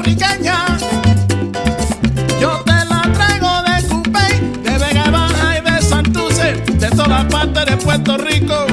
puertorriqueña. Yo te la traigo de Cupey, de Vega Baja y de Santurce, de todas partes de Puerto Rico.